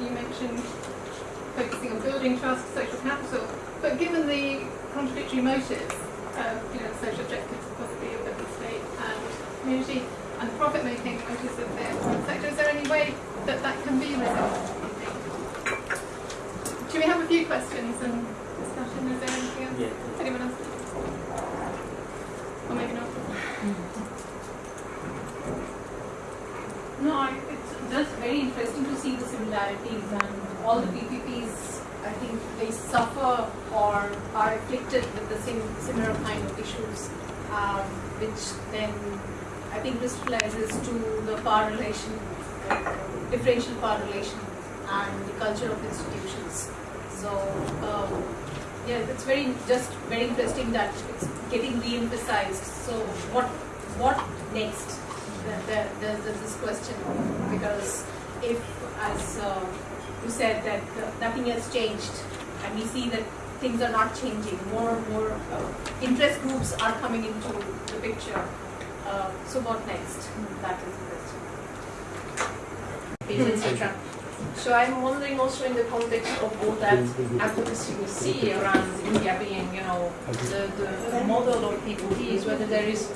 you mentioned focusing on building trust, social capital, but given the contradictory motives, uh, you know, social objectives possibly of the state and community, and the profit-making motives of the private sector, is there any way that that can be resolved, do you think? Do we have a few questions and discussion? Is there anything else? Yeah. Anyone else? Or maybe not? No, I- it's just very interesting to see the similarities and all the PPPs, I think they suffer or are afflicted with the same similar kind of issues, um, which then I think crystallizes to the power relation, uh, differential power relation and the culture of institutions. So, um, yeah, it's very, just very interesting that it's getting re-emphasized. So what, what next? There- there- There's this question, because if, as uh, you said, that nothing has changed, and we see that things are not changing, more and more uh, interest groups are coming into the picture. Uh, So what next? That is the question. etc. So I'm wondering also in the context of all that advocacy we see around India being, you know, the, the model of PPPs, whether there is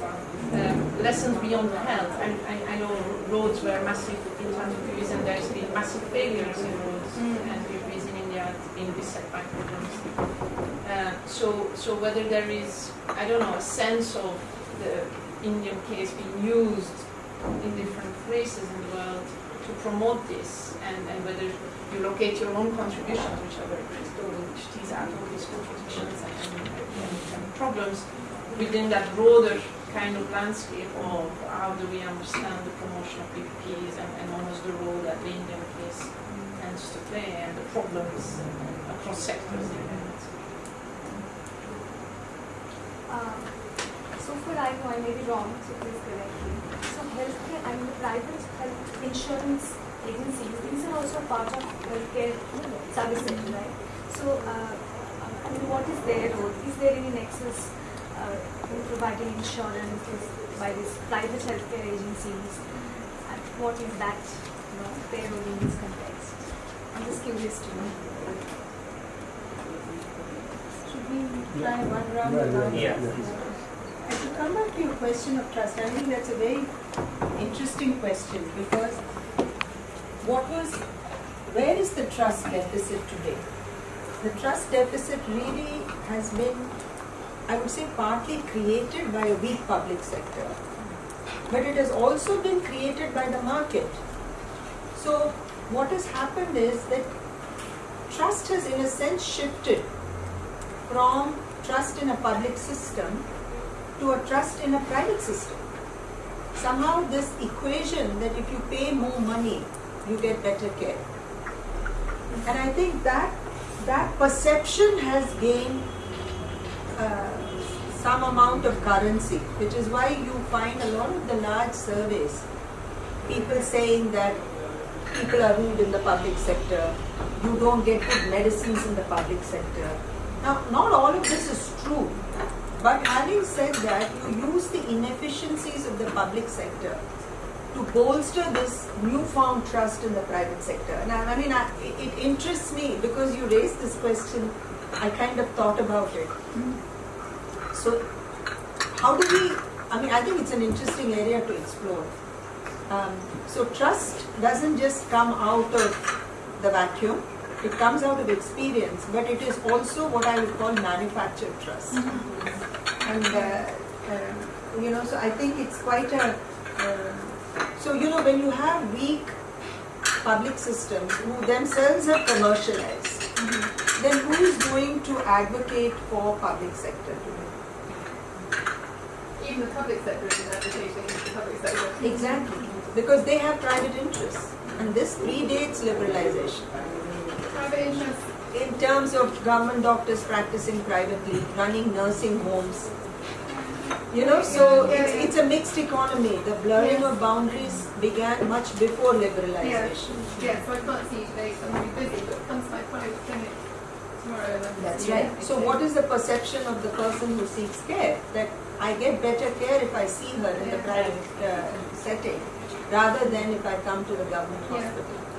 um, lessons beyond health. I, I, I know roads were massive in terms of PPPs and there's been massive failures in roads and PPPs in India in beset by problems. Uh, so, so whether there is, I don't know, a sense of the Indian case being used in different places in the world to promote this and, and whether you locate your own contributions, which are very critical, which out all these contradictions and, and, problems within that broader kind of landscape of how do we understand the promotion of PPPs and, and almost the role that the Indian case tends to play and the problems across sectors. Um, so far I know I may be wrong, so please correct me. So healthcare, I mean the private health insurance agencies, these are also part of healthcare services, right? So, uh, I mean, what is their role? Is there any nexus uh, in providing insurance by these private healthcare agencies? And what is that, you know, their role in this context? I'm just curious to know. Should we try one round of answers? Yeah. And to come back to your question of trust, I think that's a very interesting question because what was, where is the trust deficit today? The trust deficit really has been, I would say, partly created by a weak public sector, but it has also been created by the market. So what has happened is that trust has in a sense shifted from trust in a public system to a trust in a private system. Somehow this equation that if you pay more money, you get better care. And I think that that perception has gained uh, some amount of currency, which is why you find a lot of the large surveys, people saying that people are rude in the public sector, you don't get good medicines in the public sector. Now, not all of this is true, but having said that, you use the inefficiencies of the public sector to bolster this newfound trust in the private sector. And I, I mean, I, it interests me because you raised this question, I kind of thought about it. So, how do we, I mean, I think it's an interesting area to explore. Um, so, trust doesn't just come out of the vacuum, it comes out of experience, but it is also what I would call manufactured trust. And, uh, uh, you know, so I think it's quite a, uh, so, you know, when you have weak public systems who themselves are commercialized, then who is going to advocate for public sector today? Even the public sector is advocating the public sector. Exactly, because they have private interests, and this predates liberalization. In terms of government doctors practicing privately, running nursing homes, you know, so Yeah, it's, yeah. it's a mixed economy. The blurring Yes. of boundaries began much before liberalization. Yeah, so I can't see you today, so I'm be busy, but come to my private clinic tomorrow That's right. So what is the perception of the person who seeks care? That I get better care if I see her in the private uh, setting, rather than if I come to the government Yeah. hospital.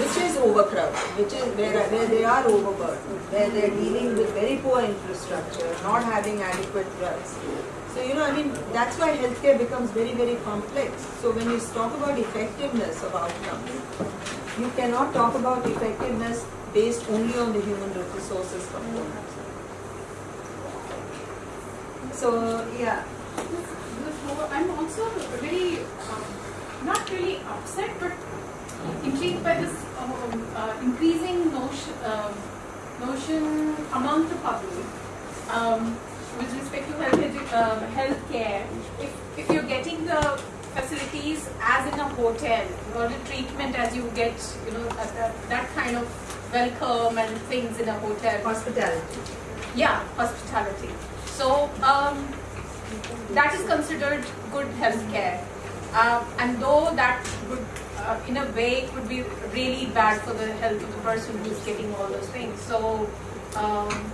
Which is overcrowded, which is where, where they are overburdened, where they're dealing with very poor infrastructure, not having adequate drugs. So, you know, I mean, that's why healthcare becomes very, very complex. So when you talk about effectiveness of outcomes, you cannot talk about effectiveness based only on the human resources component. So, yeah, I'm also really, um, not really upset, but intrigued by this um, uh, increasing notion, um, notion among the public um, with respect to health um, healthcare. If, if you're getting the facilities as in a hotel, or the treatment as you get, you know, that, that, that kind of welcome and things in a hotel. hospitality. Yeah, hospitality. So um, that is considered good healthcare, uh, and though that would, uh, in a way, it could be really bad for the health of the person who's getting all those things. So um,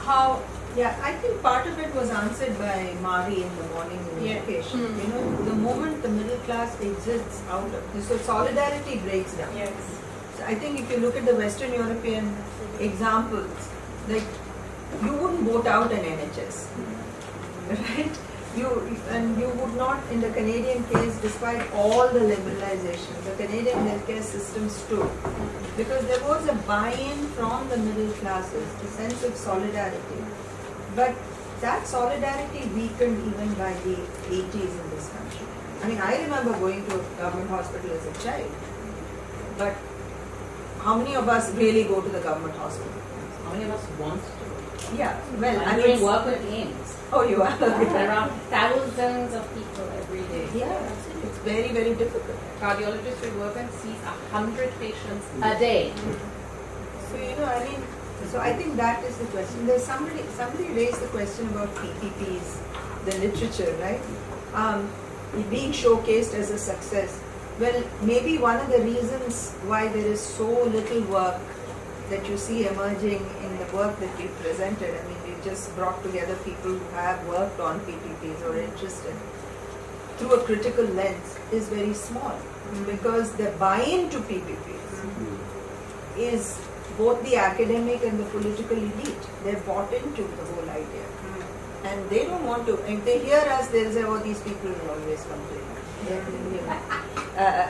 how? Yeah, I think part of it was answered by Mari in the morning in Yeah. education. Hmm. You know, the moment the middle class exists out of this, so solidarity breaks down. Yes. So I think if you look at the Western European examples, like you wouldn't vote out an NHS, right? You and you would not in the Canadian case, despite all the liberalization, the Canadian healthcare system stood because there was a buy-in from the middle classes, a sense of solidarity. But that solidarity weakened even by the 80s in this country. I mean, I remember going to a government hospital as a child, but how many of us really go to the government hospital? How many of us want? Yeah, well, I I'm mean, doing work with AIIMS. oh, you are. There are thousands of people every day. yeah, it's very, very difficult. Cardiologist will work and sees a hundred patients A day. So you know, I mean, so I think that is the question. There's somebody, somebody raised the question about PPPs, the literature, right? Um, being showcased as a success. Well, maybe one of the reasons why there is so little work that you see emerging in the work that we presented. I mean, we've just brought together people who have worked on PPPs or interested through a critical lens is very small because the buy-in to PPPs is both the academic and the political elite. They're bought into the whole idea. And they don't want to, if they hear us, they'll say, oh, these people will always complain. You know, uh, uh,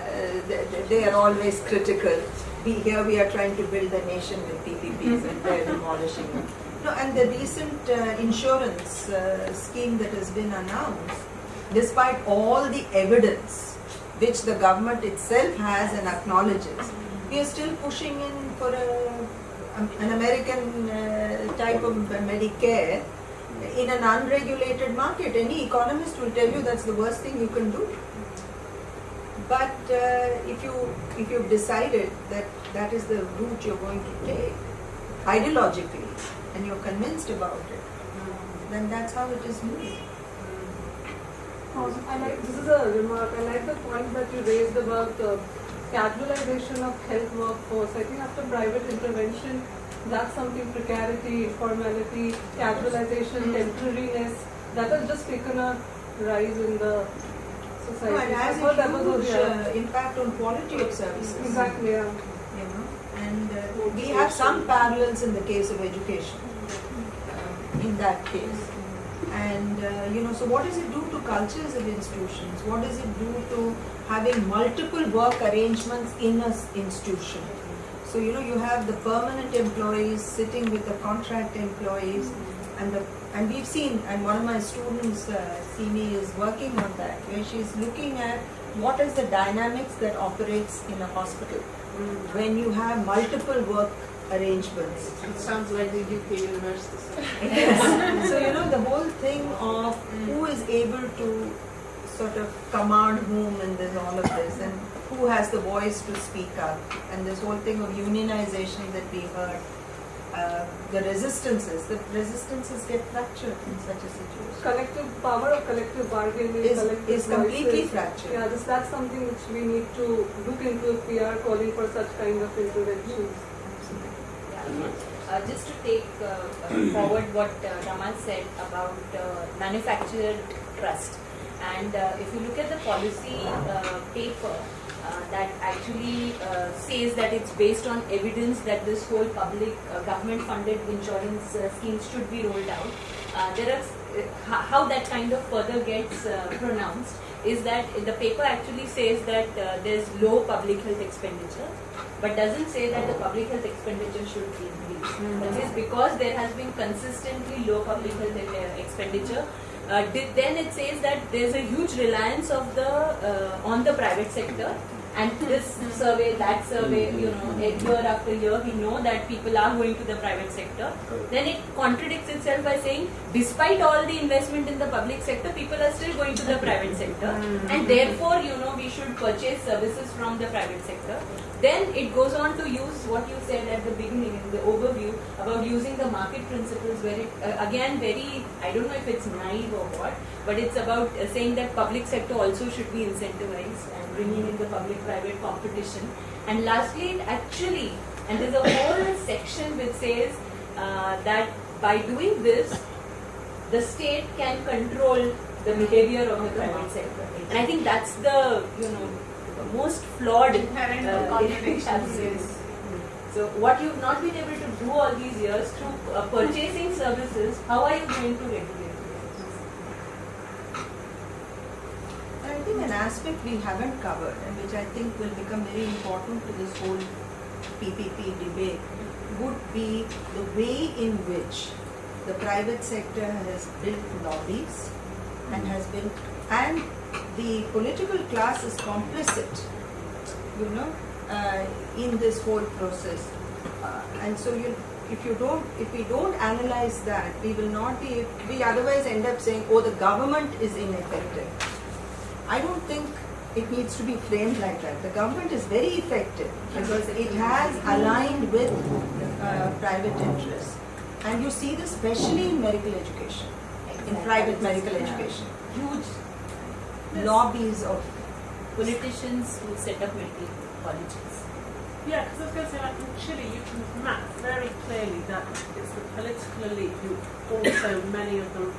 they, they are always critical. We, here we are trying to build a nation with PPPs and they're demolishing them. No, and the recent uh, insurance uh, scheme that has been announced, despite all the evidence which the government itself has and acknowledges, we are still pushing in for a, um, an American uh, type of Medicare in an unregulated market. Any economist will tell you that's the worst thing you can do. But uh, if you if you've decided that that is the route you're going to take ideologically and you're convinced about it, then that's how it is moved. Awesome. I like, this is a remark. I like the point that you raised about the casualization of health workforce. I think after private intervention, that's something precarity, informality, casualization, temporariness, that has just taken a rise in the society. No, it has that a huge uh, impact on quality of services. Exactly, yeah. You know, and uh, we have some parallels in the case of education. um, in that case. And uh, you know, so what does it do to cultures of institutions? What does it do to having multiple work arrangements in an institution? So you know, you have the permanent employees sitting with the contract employees, and the and we've seen, and one of my students, uh, Simi, is working on that, where she's looking at what is the dynamics that operates in a hospital when you have multiple work arrangements. It sounds like the UK university. Yes. so you know the whole thing of who is able to sort of command whom in this all of this and who has the voice to speak up and this whole thing of unionization that we heard uh, the resistances the resistances get fractured in such a situation Collective power of collective bargaining, is, collective is completely voices. fractured Yeah, this, that's something which we need to look into if we are calling for such kind of interventions. Uh, just to take uh, uh, forward what uh, Raman said about uh, manufactured trust. And uh, if you look at the policy uh, paper, that actually uh, says that it's based on evidence that this whole public uh, government funded insurance uh, schemes should be rolled out. Uh, there are uh, how that kind of further gets uh, pronounced is that the paper actually says that uh, there's low public health expenditure but doesn't say that the public health expenditure should be increase. That is because there has been consistently low public health uh, expenditure. Uh, then it says that there's a huge reliance of the uh, on the private sector, and this survey, that survey, you know, year after year, we know that people are going to the private sector. Then it contradicts itself by saying, despite all the investment in the public sector, people are still going to the private sector, mm-hmm. and therefore, you know, we should purchase services from the private sector. Then it goes on to use what you said at the beginning in the overview about using the market principles, where it uh, again very I don't know if it's naive or what, but it's about uh, saying that public sector also should be incentivized and bringing in the public-private competition. And lastly, it actually and there's a whole section which says uh, that by doing this, the state can control the behavior of the private sector. And I think that's the you know most flawed Inherent uh, absolutely. So what you've not been able to do all these years through uh, purchasing services, how are you going to regulate? I think an aspect we haven't covered and which I think will become very important to this whole PPP debate would be the way in which the private sector has built lobbies and has been and the political class is complicit, you know, uh, in this whole process. Uh, and so you, if you don't, if we don't analyze that, we will not be, we otherwise end up saying, oh, the government is ineffective. I don't think it needs to be framed like that. The government is very effective because it has aligned with uh, private interests. And you see this especially in medical education, in private medical education. Huge Lobbies of politicians who set up medical colleges. Yeah, because I was going to say, like in Chile, you can map very clearly that it's the political elite who also, many of them,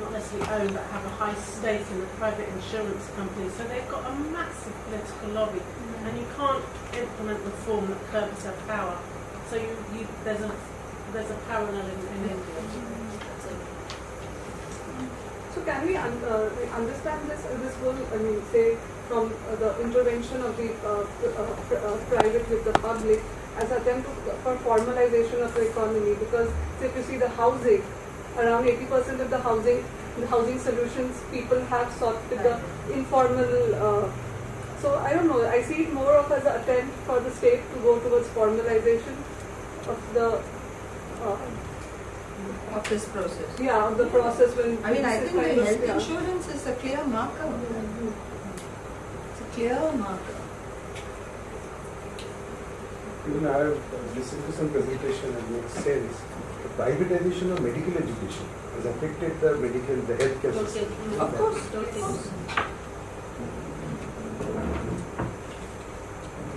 not necessarily own, but have a high stake in the private insurance companies. So they've got a massive political lobby, and you can't implement reform that curbs their power. So you, you there's a there's a parallel in, in India. Can we un- uh, understand this uh, this whole I mean say from uh, the intervention of the uh, uh, uh, private with the public as attempt to, for formalization of the economy? Because say if you see the housing around 80% of the housing the housing solutions people have sought with the informal uh, so I don't know. I see it more of as an attempt for the state to go towards formalization of the uh, of this process. yeah of the process when I mean, I think the health yeah. insurance is a clear marker. It's a clear marker. Even I have listened to some presentation and makes sense. The privatization of medical education has affected the medical, the healthcare system. Of course, Totally.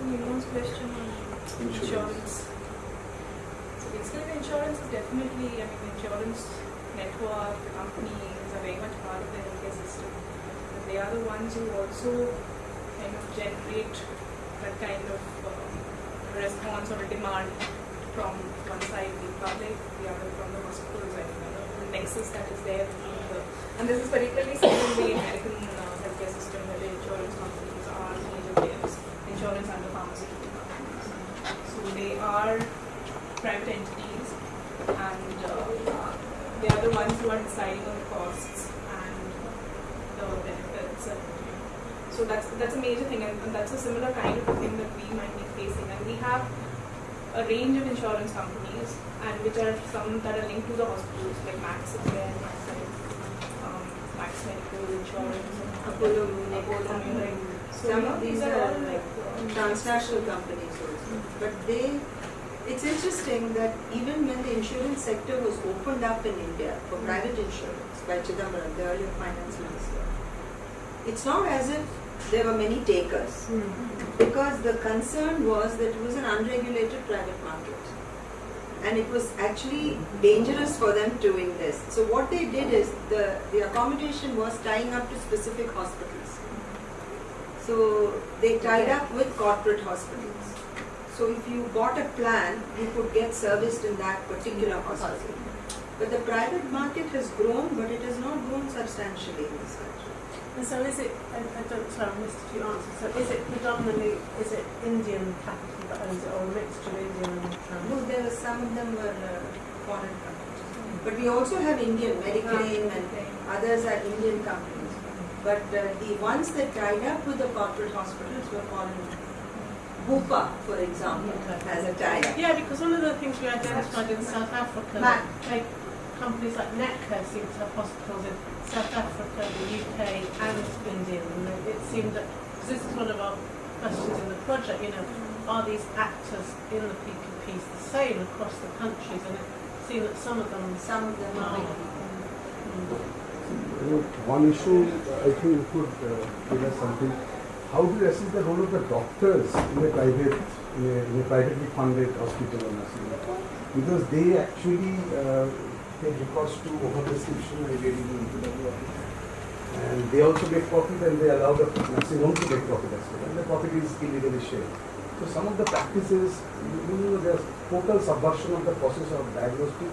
Nimo's question on Insurance. The insurance is definitely, I mean, the insurance network, companies are very much part of the healthcare system. And they are the ones who also kind of generate that kind of uh, response or demand from one side the public, the other from the hospitals, and you know, the nexus that is there the, and this is particularly seen in the American uh, healthcare system where the insurance companies are major players, insurance and the pharmaceutical companies. So they are private entities and uh, they are the ones who are deciding on the costs and the benefits. And, so that's that's a major thing and, and that's a similar kind of thing that we might be facing. And we have a range of insurance companies and which are some that are linked to the hospitals like Max is there, Max, um, Max Medical Insurance, Apollo Apollo. So Some of these are all like transnational companies also. But they, it's interesting that even when the insurance sector was opened up in India for mm. private insurance by Chidambaram, the earlier finance minister, it's not as if there were many takers. Mm. Because the concern was that it was an unregulated private market. And it was actually dangerous for them to invest. So what they did is the, the accommodation was tying up to specific hospitals. So they tied up with corporate hospitals. So if you bought a plan, you could get serviced in that particular hospital. But the private market has grown, but it has not grown substantially in this country. And so is it, I, I don't, sorry, I missed a few answers. So is it predominantly, is it Indian capital that owns it or a mixture of Indian and No, there were some of them were uh, foreign companies. But we also have Indian, Mediclaim and others are Indian companies. But uh, the ones that tied up with the corporate hospitals were foreign. Bupa, for example, has a tie-up. Yeah, because one of the things we identified in South Africa, Matt. like companies like Netcare seem to have hospitals in South Africa, the UK, and India. And it it seemed that, because this is one of our questions in the project, you know, are these actors in the PPPs the same across the countries? And it seemed that some of them, Some of them are. You know, One issue, I think you could uh, give us something. How do you assess the role of the doctors in a private, in a, in a privately funded hospital or nursing home? Because they actually uh, take recourse to overprescription and getting into the. And they also make profit and they allow the nursing home to make profit as well. And the profit is illegally shared. So some of the practices, you know, there's total subversion of the process of diagnostic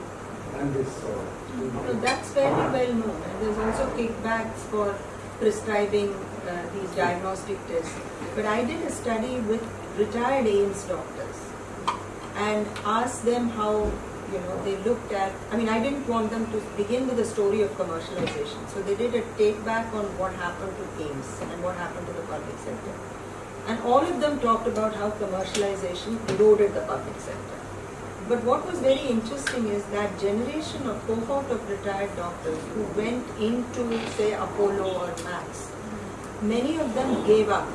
and this. Uh, So that's very well known. And there's also kickbacks for prescribing uh, these diagnostic tests. But I did a study with retired AIIMS doctors and asked them how, you know, they looked at, I mean, I didn't want them to begin with a story of commercialization. So they did a take back on what happened to AIIMS and what happened to the public sector. And all of them talked about how commercialization eroded the public sector. But what was very interesting is that generation of cohort of retired doctors who went into, say, Apollo or Max, many of them gave up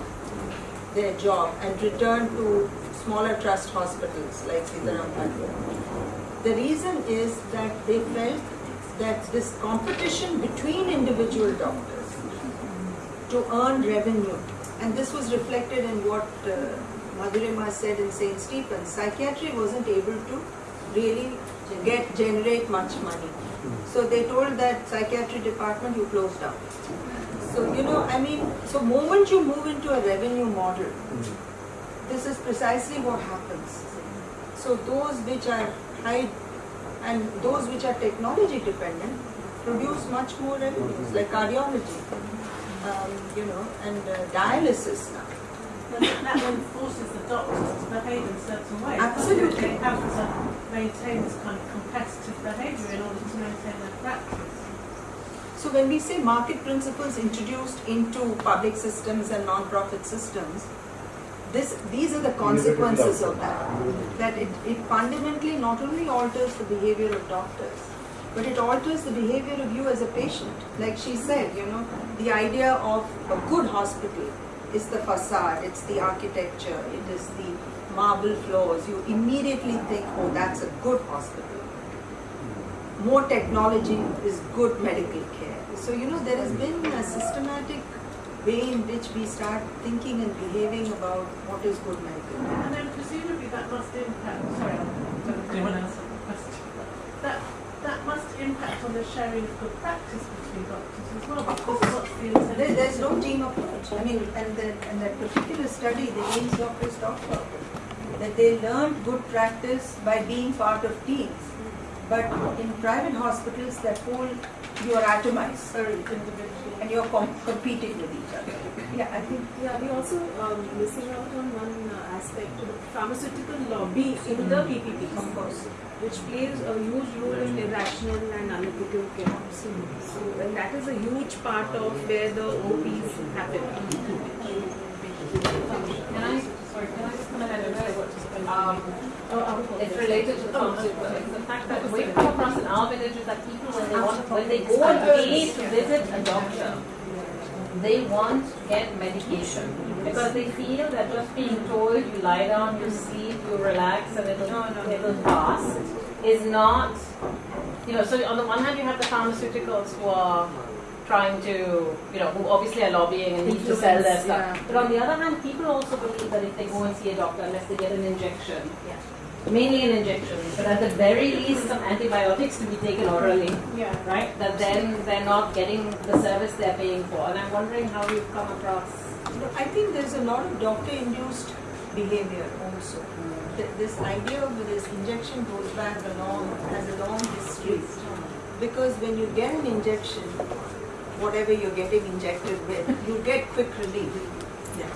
their job and returned to smaller trust hospitals like Sitaram. The reason is that they felt that this competition between individual doctors to earn revenue, and this was reflected in what uh, Madhurima said in St. Stephen's, psychiatry wasn't able to really get generate much money. So they told that psychiatry department you close down. So you know, I mean, so moment you move into a revenue model, this is precisely what happens. So those which are high and those which are technology dependent produce much more revenues, like cardiology, um, you know, and uh, dialysis now. But that then forces the doctors to behave in certain ways. Absolutely. They have to maintain this kind of competitive behaviour in order to maintain their practice. So when we say market principles introduced into public systems and non-profit systems, this, these are the consequences of that. That it, it fundamentally not only alters the behavior of doctors, but it alters the behavior of you as a patient. Like she said, you know, the idea of a good hospital is the facade, it's the architecture, it is the marble floors. You immediately think, oh, that's a good hospital more technology is good medical care. So, you know, there has been a systematic way in which we start thinking and behaving about what is good medical. And then presumably that must impact, sorry, I don't know anyone else question. That, that must impact on the sharing of good practice between doctors as well, Of course. what's the? There, there's no team approach. I mean, and, the, and that particular study, the AIIMS doctors talked about it, that they learned good practice by being part of teams. But in private hospitals, that whole, you are atomized and you're com- competing with each other. Yeah, I think Yeah, we also um, missing out on one uh, aspect to the pharmaceutical lobby in the PPPs, Of course. which plays a huge role in irrational and unethical care. So, and that is a huge part of where the OPs happen. Can I, sorry, can I just come ahead and say what um, it's related to the the fact that we come across in our villages that people, when they want, when they go and pay to visit a doctor, they want to get medication. Because they feel that just being told you lie down, you sleep, you relax, and it'll, it'll pass is not, you know, so on the one hand you have the pharmaceuticals who are trying to, you know, who obviously are lobbying and need to sell their stuff. yeah. But on the other hand, people also believe that if they go and see a doctor, unless they get an injection, mainly an injection, but at the very least some antibiotics to be taken orally, Yeah. right? That then they're not getting the service they're paying for. And I'm wondering how you've come across I think there's a lot of doctor-induced behavior also. Th- This idea of this injection goes back a long, has a long history. Mm-hmm. Because when you get an injection, whatever you're getting injected with, you get quick relief.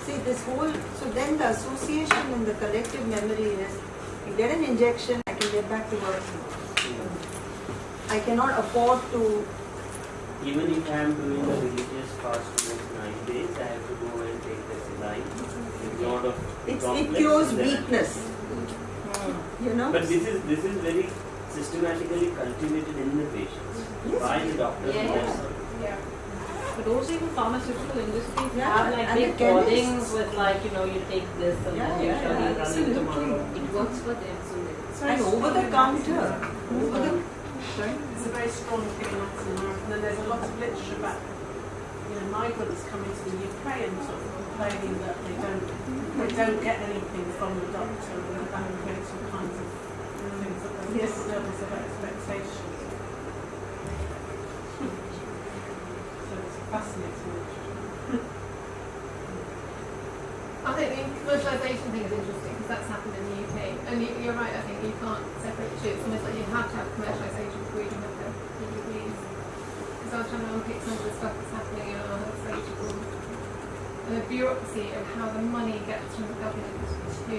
See, this whole, so then the association and the collective memory is, you get an injection, I can get back to work. I cannot afford to, Even if I am doing a religious fast for nine days, I have to go and take the saline. It's mm-hmm. not of it's, it cures that- weakness. Mm. You know? But this is this is very systematically cultivated in the patients by the doctors. Yeah, yeah. Themselves. But also even pharmaceutical industries Yeah, have like and big the chemists. codings with like, you know, you take this and Yeah, then you yeah, shall yeah, be running absolutely. tomorrow. It works for them, so they- And over the counter, over the, sorry? It's a very strong thing that's in America. And then there's a lot of literature about, you know, migrants coming to the UK and sort of complaining that they don't, they don't get anything from the doctor and that creates all kinds of things that they Yes. different levels of expectation. So it's fascinating. I think the commercialisation thing is interesting because that's happened in the UK. And you, you're right, I think you can't separate the two. It's almost like you have to have commercialisation before you can have the PPPs. Because I was trying to unpick some of the stuff that's happening in our health and the bureaucracy of how the money gets from the government to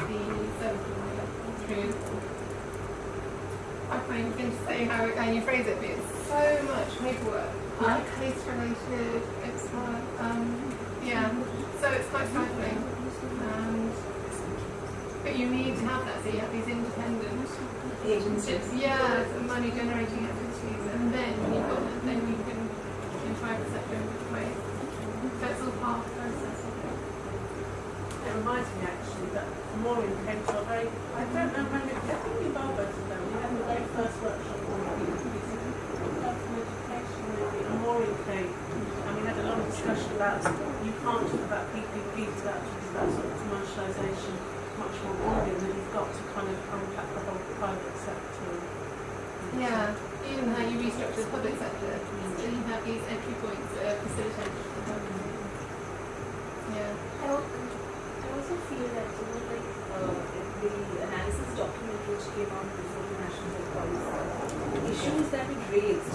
the service provider through. I find it interesting how, how you phrase it, but it's so much paperwork. Yeah. Case related, it's hard. Um, yeah, so it's quite stifling. And, but you need to have that, so you have these independent Agencies. yeah, money generating activities, and then you've got then you can in private sector in different ways. So it's all part of the process. It reminds me actually that Maureen came to a I don't know when it, I think you both went to them, we had the very first workshop on PPPs, health and education maybe, and Maureen came, and we had discussion about, you can't talk about PPPs without talking about sort of commercialisation much more broadly, and then you've got to kind of unpack the whole private sector. and- Yeah, even how you restructure the public sector, so you have these entry points that are facilitated for the government. Yeah. I al- I also feel that you know, like uh, the analysis document which came out before the national health policy, the issues that it raised,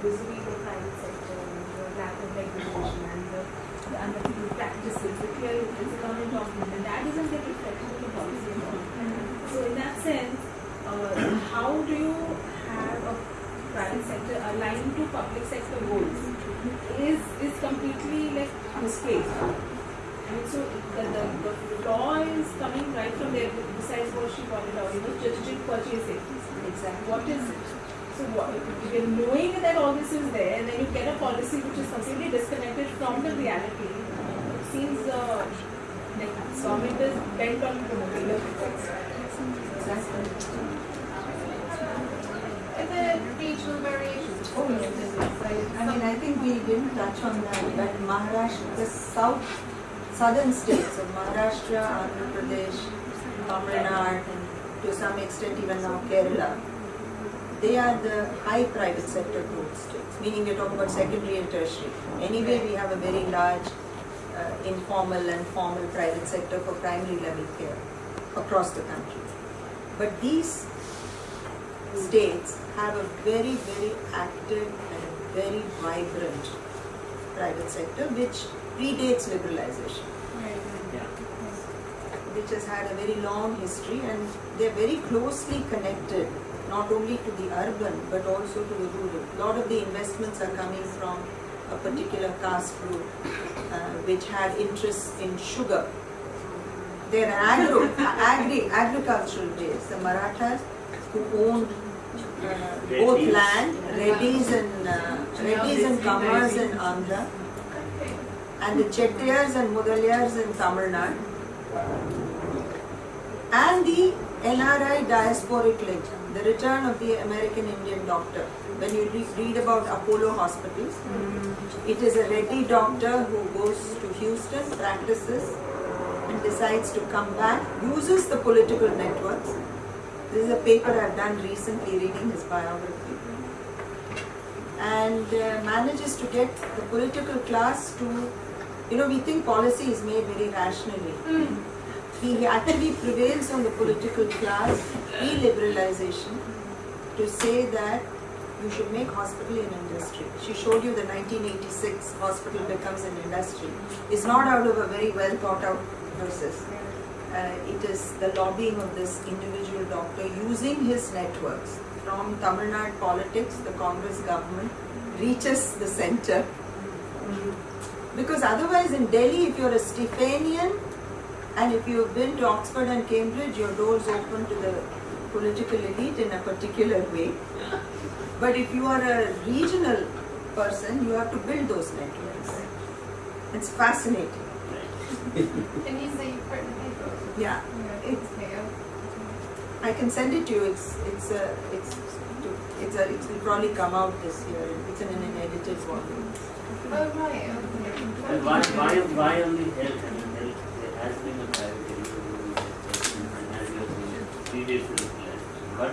vis-a-vis the private sector the lack of regulation and the, the unethical practices, the clear government document, and that doesn't get reflected in the policy at all. So in that sense, uh, how do you have a private sector aligned to public sector goals is is completely like misplaced. And so the, the, the flaw is coming right from there, besides what she pointed out, you know, strategic purchasing. Exactly. What is it? So what, if you're knowing that all this is there, and then you get a policy which is completely disconnected from the reality. It seems uh, like government is bent on promoting the Exactly. Are there regional variations? Oh, yes. I mean, I think we didn't touch on that, but Maharashtra, the south, southern states of Maharashtra, Andhra Pradesh, Tamil Nadu, and to some extent even now Kerala, they are the high private sector growth states, meaning we're talking about secondary and tertiary. Anyway, we have a very large uh, informal and formal private sector for primary level care across the country. But these states have a very, very active and very vibrant private sector which predates liberalization, which has had a very long history and they're very closely connected not only to the urban but also to the rural. A lot of the investments are coming from a particular caste group uh, which had interests in sugar. They're agro, agri, agricultural based. The Marathas who owned uh, both land, Reddys and uh, Reddys and Kammas in Andhra, and the Chettiars and Mudaliars in Tamil Nadu, and the NRI diasporic legend, the return of the American Indian doctor. When you re- read about Apollo hospitals, it is a Reddy doctor who goes to Houston, practices, and decides to come back, uses the political networks. This is a paper I've done recently reading his biography. And uh, manages to get the political class to You know, we think policy is made very rationally. Mm. He actually prevails on the political class e-liberalization to say that you should make hospital an industry. She showed you the 1986 hospital becomes an industry. It's not out of a very well thought out process. Uh, it is the lobbying of this individual doctor using his networks from Tamil Nadu politics, the Congress government, reaches the center. Because otherwise in Delhi, if you're a Stephanian and if you've been to Oxford and Cambridge, your doors open to the political elite in a particular way. But if you are a regional person, you have to build those networks. It's fascinating. Can you see written paper? Yeah, Yeah, it's, okay, I'll- can send it to you. It's it's a it's it's a it will probably come out this year. It's in an edited volume. Oh, right. okay. And why, why, why only health? I mean, health, there has been a private equity and as you have seen, previous liberalization. But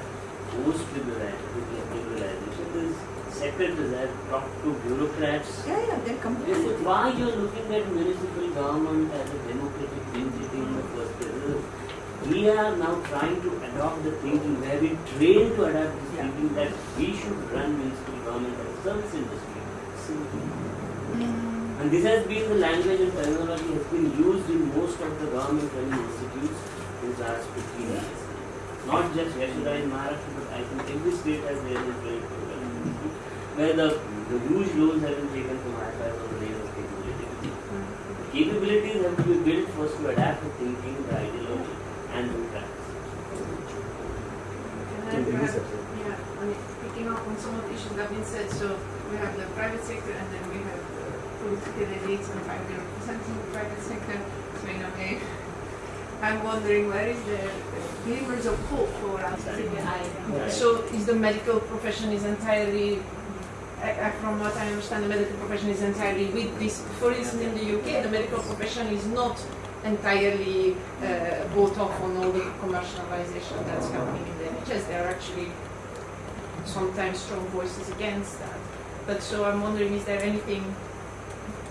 post liberalization, this secretaries have talked to bureaucrats. Yeah, yeah, they're completely. Why you're looking at municipal government as a democratic entity in the first place? We are now trying to adopt the thinking, where we have been trained to adopt this Yeah. thinking that we should run municipal government as service industry. Simple. And this has been the language and terminology has been used in most of the government training institutes since last 15 years. Not just YASHADA in Maharashtra, but I think every state has their own training program. Where the, the huge loans have been taken from IFAs on the name of capability. Capabilities have to be built first to adapt the thinking, the ideology, and the practice. And then we yeah, I mean, picking up on some of the issues that have been said, so we have the private sector and then we have the political elites and private representing the private sector. So in a way, I'm wondering where is the glimmers of hope for us? Right. So is the medical profession is entirely, I- I- from what I understand, the medical profession is entirely with this. For instance, in the UK, the medical profession is not entirely uh, bought off on all the commercialization that's happening in the NHS. There are actually sometimes strong voices against that. But so I'm wondering, is there anything?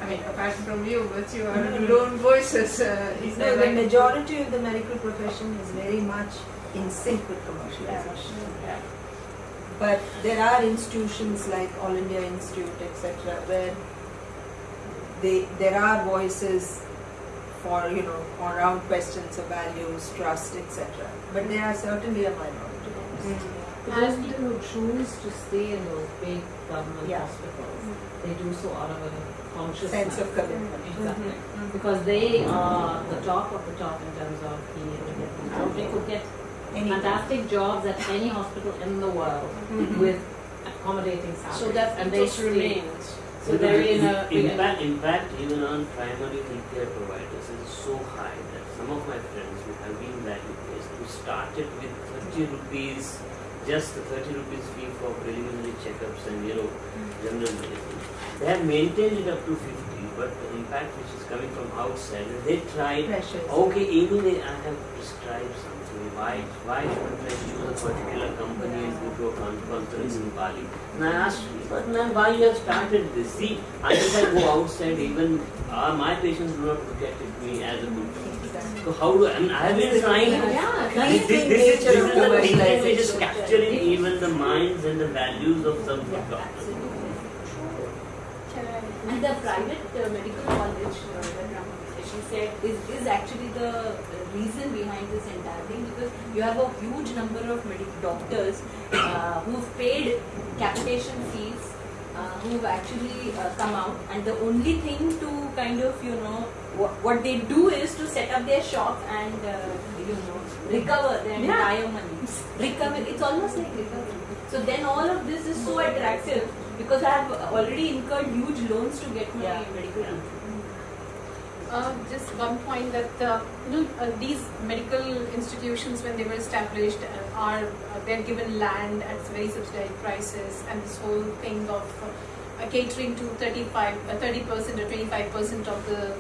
I mean, apart from you, but you are lone voices. Uh, is No, the like majority of the medical profession is very much in sync with commercialization. Yeah. But there are institutions like All India Institute, etc., where they there are voices for you know around questions of values, trust, etc. But they are certainly a minority. But those people who choose to stay in those big government Yeah. hospitals, they do so out of a conscious Sense of mind. commitment. Exactly. Mm-hmm, mm-hmm. Because they are the top of the top in terms of being able to get these jobs. They could get Any fantastic jobs at any hospital in the world mm-hmm. with accommodating salaries. so that and they ethos remains. So they're in a big impact, impact even on primary healthcare providers is so high that some of my friends who have been value based who started with 30 rupees, just the 30 rupees fee for preliminary checkups and you know general medicine, they have maintained it up to 50, but the impact which is coming from outside, they tried pressures. Okay, even they, I have prescribed something. Why, why shouldn't I choose a particular company and go to a con- conference in Bali? And I asked, but ma'am, why you have started this? See, unless I go outside, even uh, my patients do not look at me as a good. So how do I, mean, I have been trying. Yeah, This, this, this, is, this is the thing which is capturing even the minds and the values of some doctors. And the private uh, medical college uh, that Ramakrishna said is, is actually the reason behind this entire thing because you have a huge number of medical doctors uh, who've paid capitation fees, uh, who've actually uh, come out, and the only thing to kind of you know what, what they do is to set up their shop and uh, you know recover their entire money. Recover. It's almost like recovery. So then all of this is so attractive because I have already incurred huge loans to get my Yeah. medical treatment. Uh, just one point that uh, you know uh, these medical institutions when they were established uh, are uh, they're given land at very subsidized prices and this whole thing of uh, catering to 35 uh, 30 percent or 25 percent of the uh,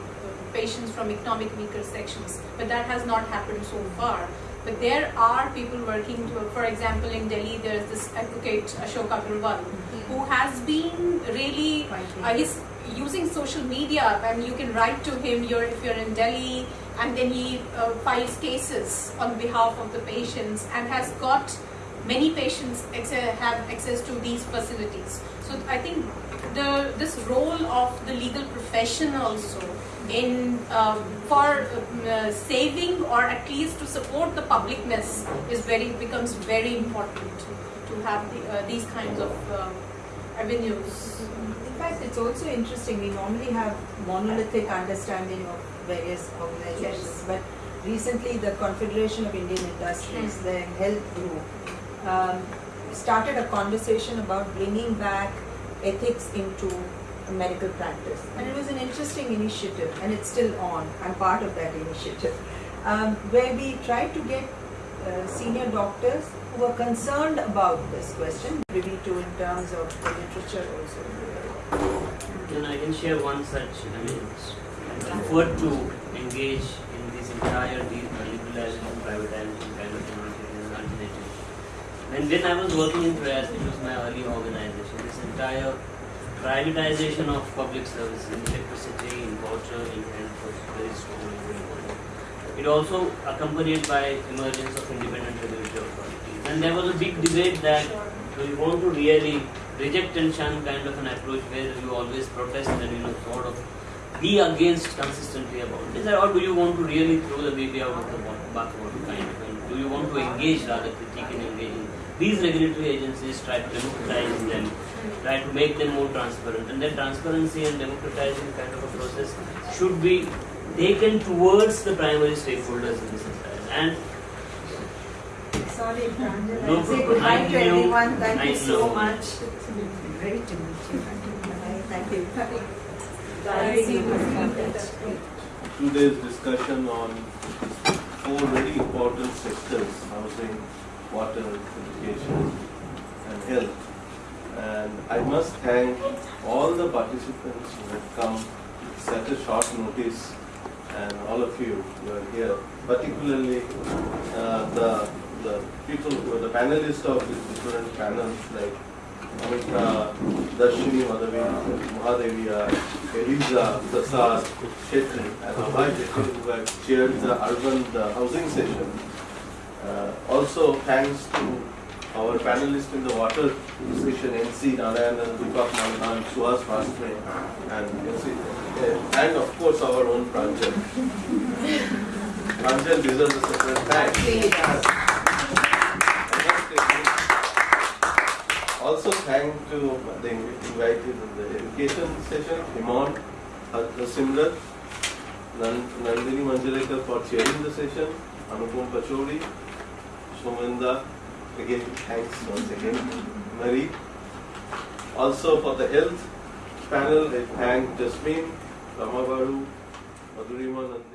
patients from economic weaker sections but that has not happened so far But there are people working to, for example, in Delhi, there's this advocate Ashok Agrawal, who has been really, uh, he's using social media and you can write to him you're, if you're in Delhi and then he uh, files cases on behalf of the patients and has got many patients have access to these facilities. So I think the this role of the legal profession also in um, for um, uh, saving or at least to support the publicness is very becomes very important to have the, uh, these kinds of uh, avenues. In fact, it's also interesting. We normally have monolithic understanding of various organizations, but recently the Confederation of Indian Industries, the health group, um, started a conversation about bringing back ethics into medical practice, and it was an interesting initiative, and it's still on. I'm part of that initiative, um, where we tried to get uh, senior doctors who were concerned about this question, privy to in terms of the literature also. Then I can share one such, I mean, effort to engage in this entire liberalization, privatization kind of initiative and alternative. When, when I was working in Prayas, which was my early organization, this entire privatization of public services in electricity, in water, in health was very strong and very important. It also accompanied by emergence of independent regulatory authorities. And there was a big debate that do you want to really reject and shun kind of an approach where you always protest and you know sort of be against consistently about this, or do you want to really throw the baby out of the wa- bathwater kind of, and do you want to engage rather critique and in these regulatory agencies, try to democratize them, try to make them more transparent, and that transparency and democratizing kind of a process should be taken towards the primary stakeholders in the society. And Sorry, Pranjal, No I'll say goodbye I to know. everyone. Thank I you so know. much. Great to meet you. Bye. Thank you. today's discussion on four very important sectors, housing, water, education, and health. And I must thank all the participants who have come at such a short notice and all of you who are here, particularly uh, the, the people who are the panelists of these different panels like Amita, Darshini Madhavi, Mahadevia, Eliza, Prasad, Shetty, and Abhay Shetty who have chaired the urban the housing session. Uh, also thanks to our panelists in the water session, NC Narayanan, Deepak Malghan, Suhas Mastre, and uh, and of course our own Pranjal. Pranjal deserves a separate thanks. Also thank to the invited in the education session, Himon, Simran, Nandini Manjrekar for chairing the session, Anupam Pachori, Again thanks once again, Marie. Also for the health panel, I thank Jasmine, Rama Baru, Madhurima.